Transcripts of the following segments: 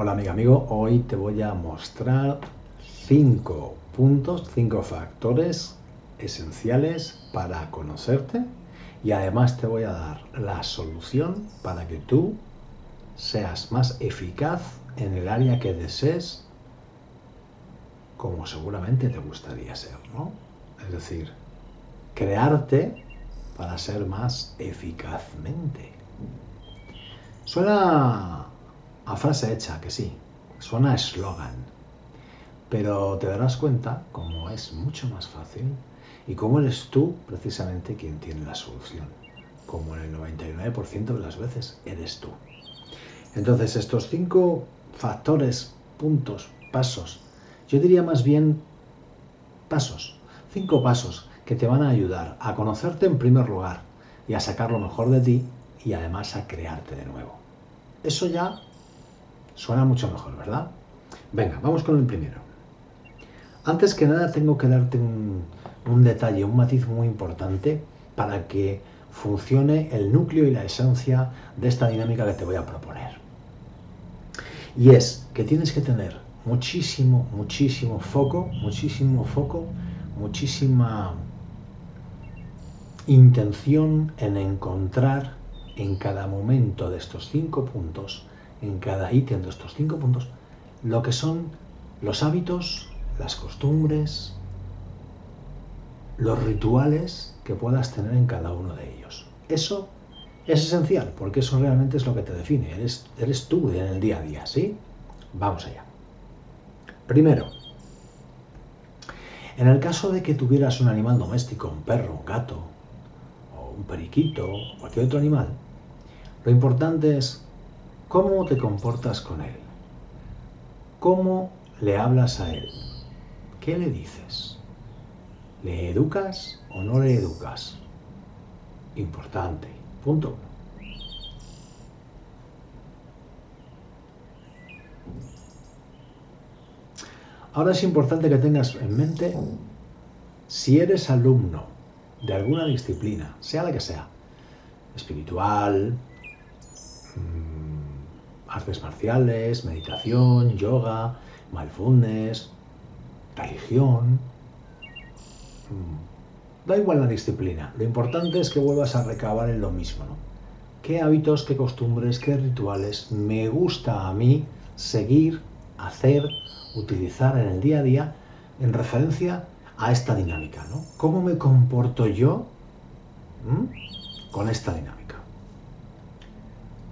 Hola amiga, amigo, hoy te voy a mostrar cinco puntos, cinco factores esenciales para conocerte y además te voy a dar la solución para que tú seas más eficaz en el área que desees como seguramente te gustaría ser, ¿no? Es decir, crearte para ser más eficazmente. Suena a frase hecha, que sí, suena a eslogan, pero te darás cuenta cómo es mucho más fácil y cómo eres tú precisamente quien tiene la solución, como en el 99% de las veces eres tú. Entonces estos cinco factores, puntos, pasos, yo diría más bien pasos, cinco pasos que te van a ayudar a conocerte en primer lugar y a sacar lo mejor de ti y además a crearte de nuevo. Eso ya Suena mucho mejor, ¿verdad? Venga, vamos con el primero. Antes que nada tengo que darte un, detalle, un matiz muy importante para que funcione el núcleo y la esencia de esta dinámica que te voy a proponer. Y es que tienes que tener muchísimo, muchísimo foco, muchísimo foco, muchísima intención en encontrar en cada momento de estos cinco puntos en cada ítem de estos cinco puntos lo que son los hábitos, las costumbres, los rituales que puedas tener en cada uno de ellos. Eso es esencial porque eso realmente es lo que te define. Eres, eres tú en el día a día, ¿sí? Vamos allá. Primero, en el caso de que tuvieras un animal doméstico, un perro, un gato, o un periquito, o cualquier otro animal, lo importante es ¿Cómo te comportas con él? ¿Cómo le hablas a él? ¿Qué le dices? ¿Le educas o no le educas? Importante. Punto Ahora es importante que tengas en mente si eres alumno de alguna disciplina, sea la que sea, espiritual, artes marciales, meditación, yoga, mindfulness, religión. Mm. Da igual la disciplina, lo importante es que vuelvas a recabar en lo mismo. ¿no? ¿Qué hábitos, qué costumbres, qué rituales me gusta a mí seguir, hacer, utilizar en el día a día en referencia a esta dinámica? ¿no? ¿Cómo me comporto yo con esta dinámica?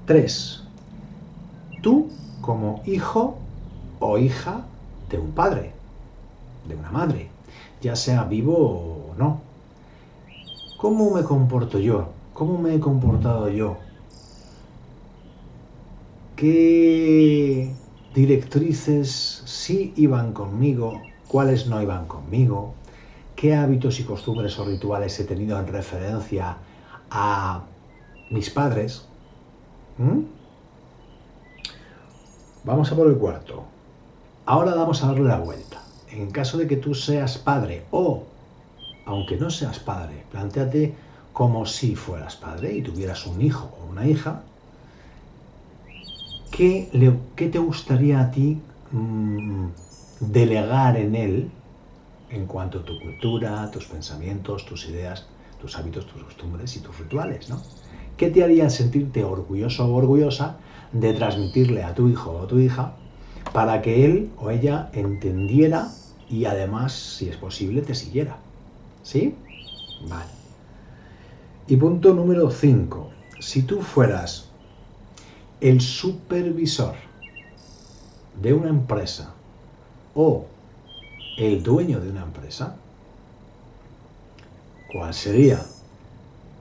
3 tú como hijo o hija de un padre, de una madre, ya sea vivo o no. ¿Cómo me comporto yo? ¿Cómo me he comportado yo? ¿Qué directrices sí iban conmigo? ¿Cuáles no iban conmigo? ¿Qué hábitos y costumbres o rituales he tenido en referencia a mis padres? ¿Mm? Vamos a por el cuarto. Ahora vamos a darle la vuelta. En caso de que tú seas padre o, aunque no seas padre, planteate como si fueras padre y tuvieras un hijo o una hija, ¿qué, te gustaría a ti mm, delegar en él en cuanto a tu cultura, tus pensamientos, tus ideas, tus hábitos, tus costumbres y tus rituales? ¿no? ¿Qué te haría sentirte orgulloso o orgullosa de transmitirle a tu hijo o tu hija para que él o ella entendiera y además, si es posible, te siguiera. ¿Sí? Vale. Y punto número 5. Si tú fueras el supervisor de una empresa o el dueño de una empresa, ¿cuál sería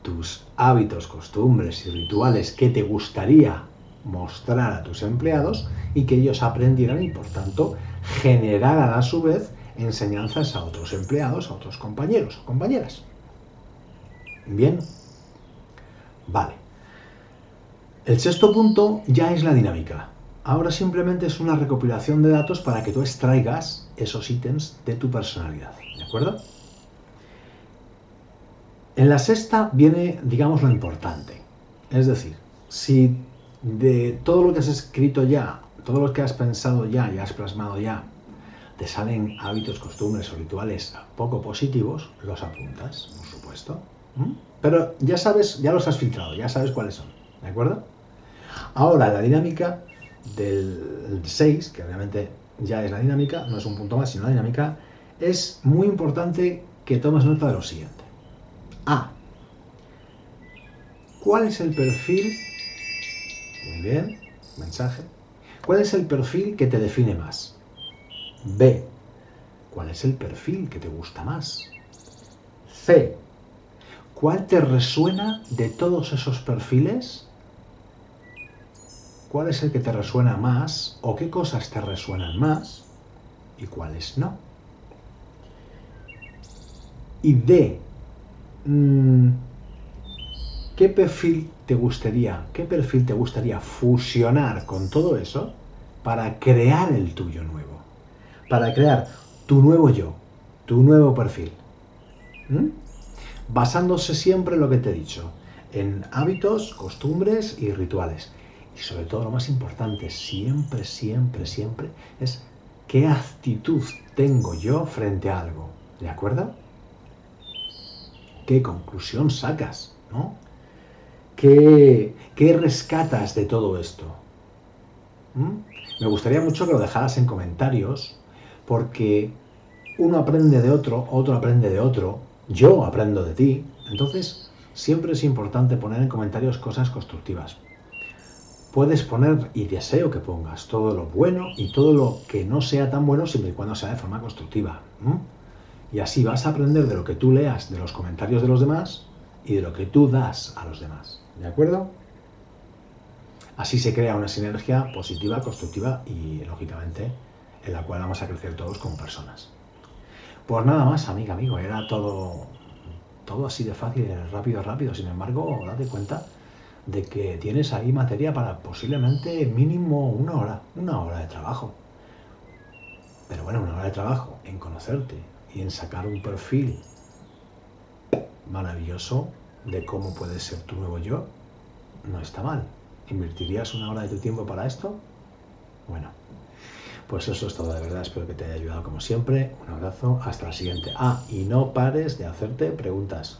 tus hábitos, costumbres y rituales que te gustaría mostrar a tus empleados y que ellos aprendieran y por tanto generaran a su vez enseñanzas a otros empleados, a otros compañeros o compañeras. Bien, vale. El sexto punto ya es la dinámica. Ahora simplemente es una recopilación de datos para que tú extraigas esos ítems de tu personalidad. ¿De acuerdo? En la sexta viene, digamos, lo importante. Es decir, si de todo lo que has escrito ya todo lo que has pensado ya y has plasmado ya, te salen hábitos, costumbres o rituales poco positivos, los apuntas, por supuesto. Pero ya sabes, ya los has filtrado, ya sabes cuáles son, ¿de acuerdo? Ahora, la dinámica del 6, que obviamente ya es la dinámica, no es un punto más, sino la dinámica, es muy importante que tomes nota de lo siguiente. A. ¿Cuál es el perfil? Muy bien, mensaje. ¿Cuál es el perfil que te define más? B. ¿Cuál es el perfil que te gusta más? C. ¿Cuál te resuena de todos esos perfiles? ¿Cuál es el que te resuena más o qué cosas te resuenan más y cuáles no? Y D. Mm, ¿Qué perfil te gustaría, qué perfil te gustaría fusionar con todo eso para crear el tuyo nuevo? Para crear tu nuevo yo, tu nuevo perfil. ¿Mm? Basándose siempre en lo que te he dicho, en hábitos, costumbres y rituales. Y sobre todo lo más importante, siempre, siempre, siempre, es qué actitud tengo yo frente a algo. ¿De acuerdo? ¿Qué conclusión sacas? ¿No? ¿Qué, rescatas de todo esto? ¿Mm? Me gustaría mucho que lo dejaras en comentarios, porque uno aprende de otro, otro aprende de otro, yo aprendo de ti. Entonces, siempre es importante poner en comentarios cosas constructivas. Puedes poner, y deseo que pongas, todo lo bueno y todo lo que no sea tan bueno, siempre y cuando sea de forma constructiva. Y así vas a aprender de lo que tú leas de los comentarios de los demás y de lo que tú das a los demás. ¿De acuerdo? Así se crea una sinergia positiva, constructiva y, lógicamente, en la cual vamos a crecer todos como personas. Pues nada más, amiga, amigo, era todo, todo así de fácil, rápido, rápido. Sin embargo, date cuenta de que tienes ahí materia para posiblemente mínimo una hora, una hora de trabajo. Pero bueno, una hora de trabajo en conocerte y en sacar un perfil maravilloso de cómo puedes ser tu nuevo yo, no está mal. ¿Invertirías una hora de tu tiempo para esto? Bueno, pues eso es todo de verdad. Espero que te haya ayudado como siempre. Un abrazo. Hasta la siguiente. Ah, y no pares de hacerte preguntas.